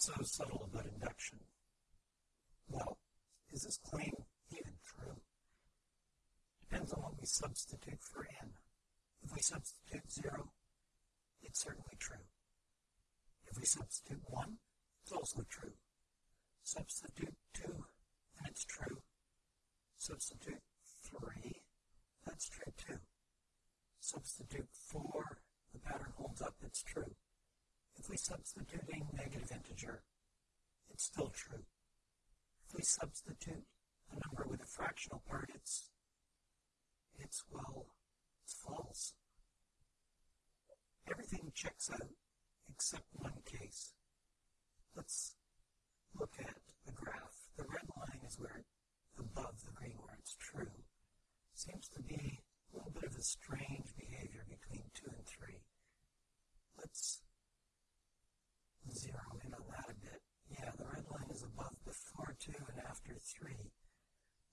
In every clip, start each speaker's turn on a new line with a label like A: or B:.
A: So subtle about induction? Well, is this claim even true? Depends on what we substitute for n. If we substitute 0, it's certainly true. If we substitute 1, it's also true. Substitute 2, and it's true. Substitute 3, that's true too. Substitute 4, the pattern holds up, it's true. If we substitute a negative integer, still true. If we substitute a number with a fractional part, it's, it's well, it's false. Everything checks out except one case. Let's look at the graph. The red line is where above the green where it's true. Seems to be a little bit of a strange behavior between 2 and 3. Let's zero in on that a bit. Yeah, the red line is above before 2 and after 3.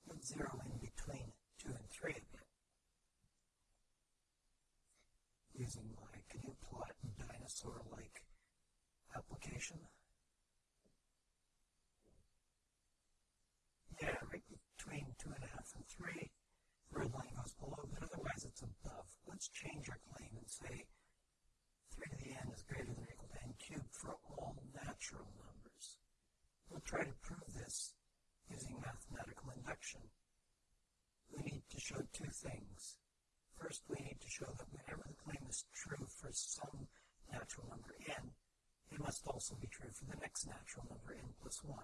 A: Let's zero in between 2 and 3 a bit. Using my plot dinosaur-like application. Yeah, right between 2.5 and 3. The red line goes below, but otherwise it's above. Let's change our claim and say 3 to the n is greater than or equal to n cubed for all natural numbers. We'll try to prove this using mathematical induction. We need to show two things. First, we need to show that whenever the claim is true for some natural number n, it must also be true for the next natural number n plus 1.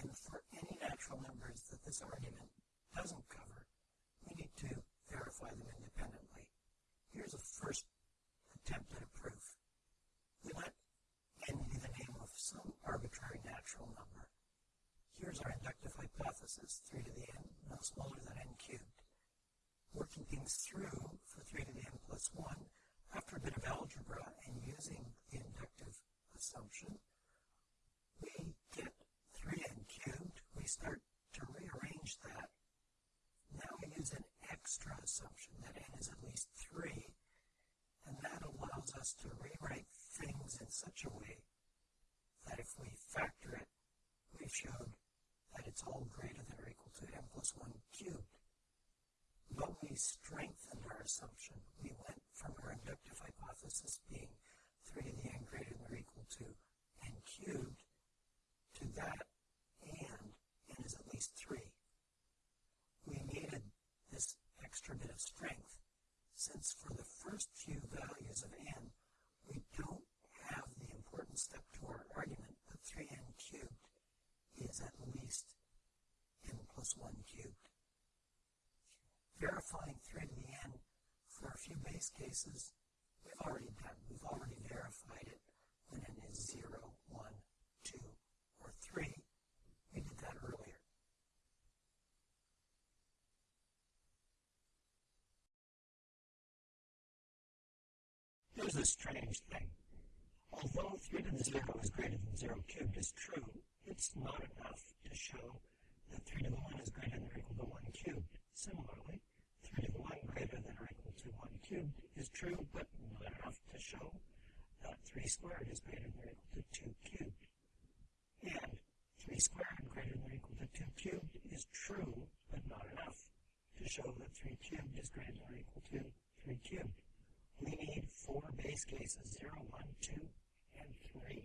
A: And for any natural numbers that this argument doesn't cover, we need to verify them independently. Here's a first attempt at a proof. We let n be the name of some arbitrary natural number. Here's our inductive hypothesis, 3 to the n, no smaller than n cubed. Working things through for 3 to the n plus 1, after a bit of algebra and using the inductive assumption, we get 3n cubed. We start to rearrange that. Now we use an extra assumption that n is at least 3 and that allows us to rewrite things in such a way that if we factor it, we've showed that it's all greater than or equal to n plus 1 cubed. But we strengthened our assumption. We went from our inductive hypothesis being 3 to the n greater than or equal to n cubed to that and n is at least 3. We needed this extra bit of strength since for the first few values of n, we don't have the important step to our argument that 3n cubed is at least n plus 1 cubed. Verifying 3 to the n for a few base cases, we've already done. We've already verified it when n is 0, 1, 2, or 3. We did that earlier. Here's a strange thing. Although 3 to the 0 is greater than 0 cubed is true, it's not enough to show that 3 to the 1 is greater than or equal to 1 cubed. Similarly, 3 to the 1 greater than or equal to 1 cubed is true, but not enough to show that 3 squared is greater than or equal to 2 cubed. And 3 squared greater than or equal to 2 cubed is true, but not enough to show that 3 cubed is greater than or equal to 3 cubed we need four base cases, 0, 1, 2, and 3.